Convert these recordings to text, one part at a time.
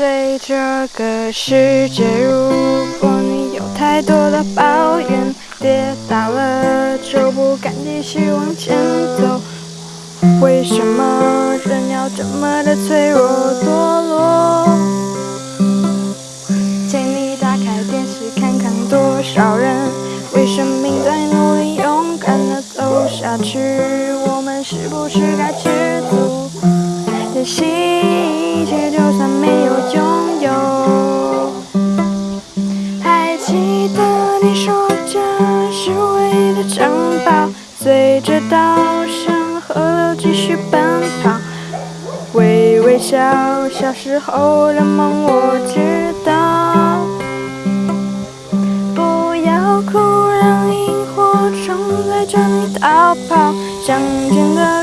对这个世界，如果你有太多的抱怨，跌倒了就不敢继续往前走。为什么人要这么的脆弱堕落？请你打开电视看看，多少人为生命在努力，勇敢的走下去。我们是不是该知足，珍惜记得你说家是唯一的城堡，随着稻香河流继续奔跑。微微笑，小时候的梦我知道。不要哭，让萤火虫带着你逃跑。乡间的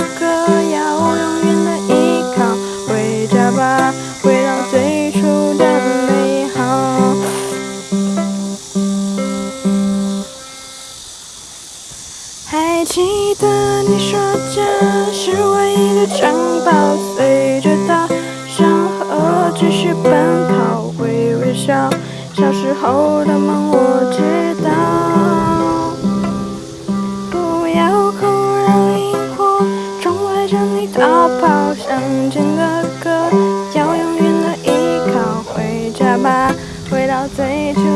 还记得你说这是唯一的城堡，随着大山河继续奔跑，会微笑。小时候的梦我知道，不要哭，让萤火虫围着你逃跑，想见的歌要永远的依靠，回家吧，回到最初。